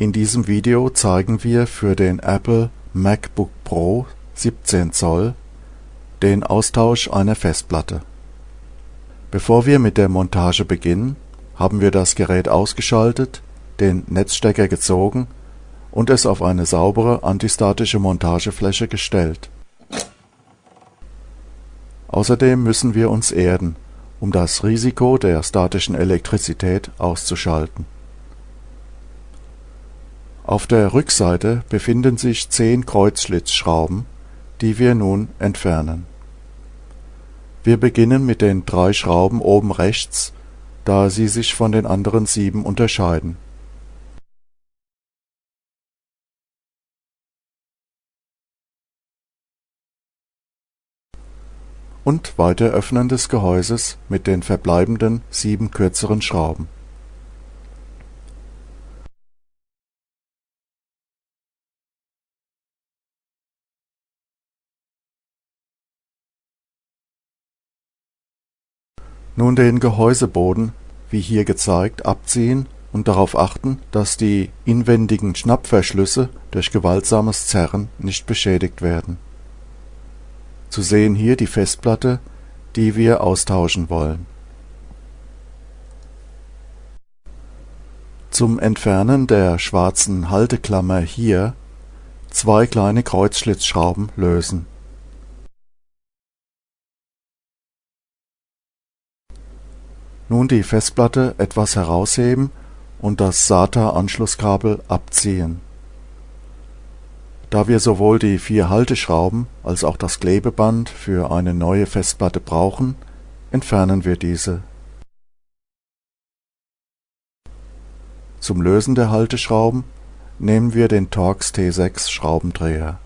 In diesem Video zeigen wir für den Apple MacBook Pro 17 Zoll den Austausch einer Festplatte. Bevor wir mit der Montage beginnen, haben wir das Gerät ausgeschaltet, den Netzstecker gezogen und es auf eine saubere antistatische Montagefläche gestellt. Außerdem müssen wir uns erden, um das Risiko der statischen Elektrizität auszuschalten auf der Rückseite befinden sich zehn Kreuzschlitzschrauben, die wir nun entfernen. Wir beginnen mit den drei Schrauben oben rechts, da sie sich von den anderen sieben unterscheiden. und Weiteröffnen des Gehäuses mit den verbleibenden sieben kürzeren Schrauben Nun den Gehäuseboden, wie hier gezeigt, abziehen und darauf achten, dass die inwendigen Schnappverschlüsse durch gewaltsames Zerren nicht beschädigt werden. Zu sehen hier die Festplatte, die wir austauschen wollen. Zum Entfernen der schwarzen Halteklammer hier zwei kleine Kreuzschlitzschrauben lösen Nun die Festplatte etwas herausheben und das SATA-Anschlusskabel abziehen. Da wir sowohl die vier Halteschrauben als auch das Klebeband für eine neue Festplatte brauchen, entfernen wir diese. Zum Lösen der Halteschrauben nehmen wir den Torx T6 Schraubendreher.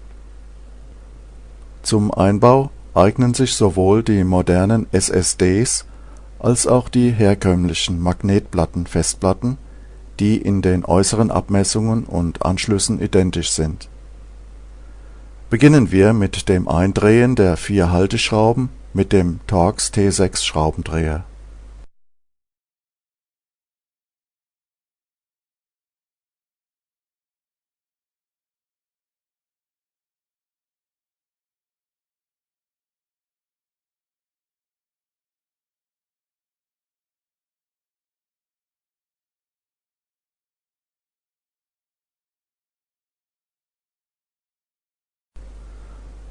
Zum Einbau eignen sich sowohl die modernen SSDs als auch die herkömmlichen Magnetplatten-Festplatten, die in den äußeren Abmessungen und Anschlüssen identisch sind. Beginnen wir mit dem Eindrehen der vier Halteschrauben mit dem Torx T6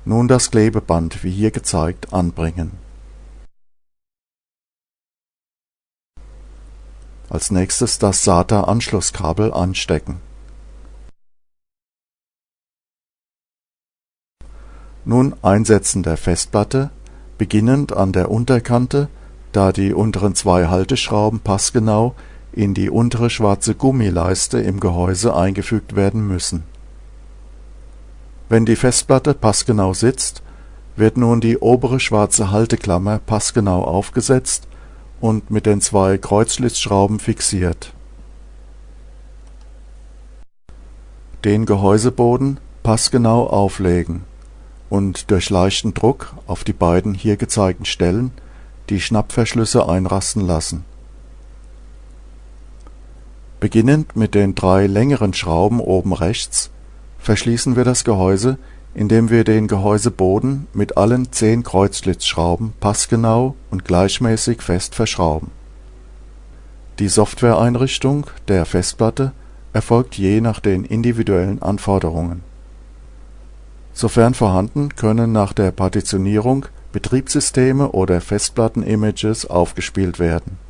Nun das Klebeband wie hier gezeigt anbringen. Als nächstes das SATA-Anschlusskabel anstecken. Nun Einsetzen der Festplatte, beginnend an der Unterkante, da die unteren zwei Halteschrauben passgenau in die untere schwarze Gummileiste im Gehäuse eingefügt werden müssen wenn die Festplatte passgenau sitzt, wird nun die obere schwarze Halteklammer passgenau aufgesetzt und mit den zwei Kreuzschlitzschrauben fixiert. Den Gehäuseboden passgenau auflegen und durch leichten Druck auf die beiden hier gezeigten Stellen die Schnappverschlüsse einrasten lassen. Beginnend mit den drei längeren Schrauben oben rechts verschließen wir das Gehäuse, indem wir den Gehäuseboden mit allen zehn Kreuzschlitzschrauben passgenau und gleichmäßig fest verschrauben. Die Softwareeinrichtung der Festplatte erfolgt je nach den individuellen Anforderungen. Sofern vorhanden können nach der Partitionierung Betriebssysteme oder Festplatten-Images aufgespielt werden